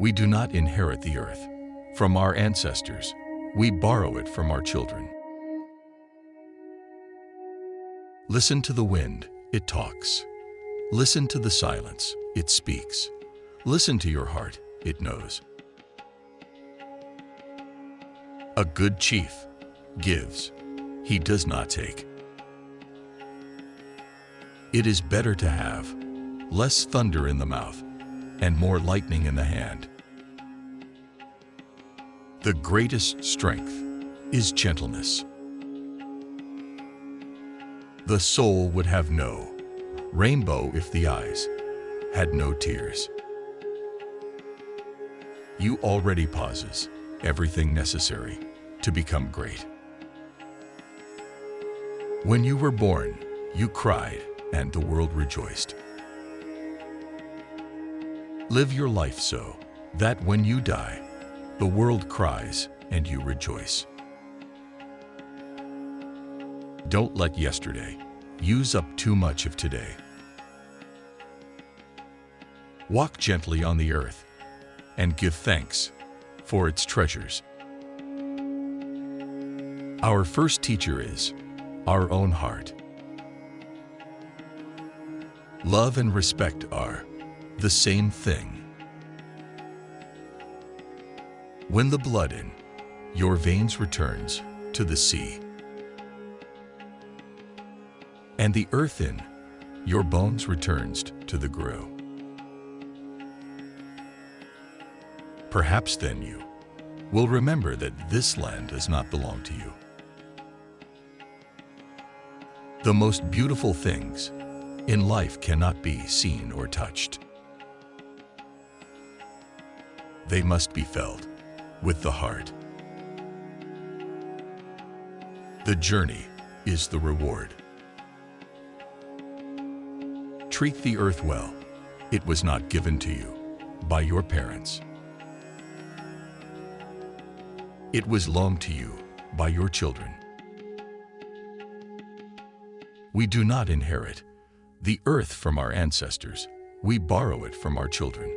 We do not inherit the earth. From our ancestors, we borrow it from our children. Listen to the wind, it talks. Listen to the silence, it speaks. Listen to your heart, it knows. A good chief gives, he does not take. It is better to have less thunder in the mouth and more lightning in the hand. The greatest strength is gentleness. The soul would have no rainbow if the eyes had no tears. You already possess everything necessary to become great. When you were born, you cried and the world rejoiced. Live your life so that when you die, the world cries and you rejoice. Don't let yesterday use up too much of today. Walk gently on the earth and give thanks for its treasures. Our first teacher is our own heart. Love and respect are the same thing. When the blood in your veins returns to the sea, and the earth in your bones returns to the grow. Perhaps then you will remember that this land does not belong to you. The most beautiful things in life cannot be seen or touched. They must be felt with the heart. The journey is the reward. Treat the earth well. It was not given to you by your parents. It was loaned to you by your children. We do not inherit the earth from our ancestors. We borrow it from our children.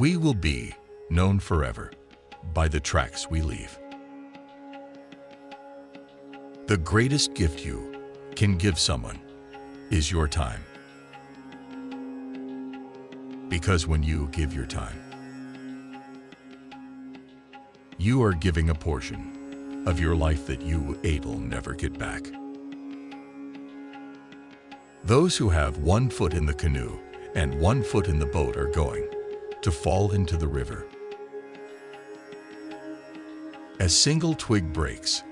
We will be known forever by the tracks we leave. The greatest gift you can give someone is your time. Because when you give your time, you are giving a portion of your life that you able never get back. Those who have one foot in the canoe and one foot in the boat are going to fall into the river. A single twig breaks,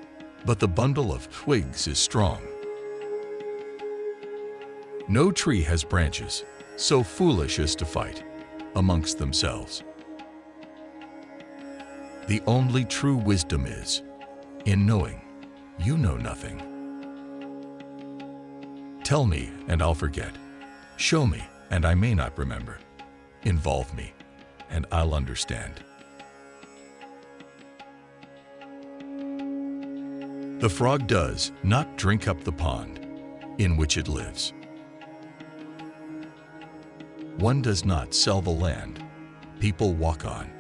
but the bundle of twigs is strong. No tree has branches so foolish as to fight amongst themselves. The only true wisdom is in knowing you know nothing. Tell me and I'll forget. Show me and I may not remember. Involve me and I'll understand. The frog does not drink up the pond in which it lives. One does not sell the land people walk on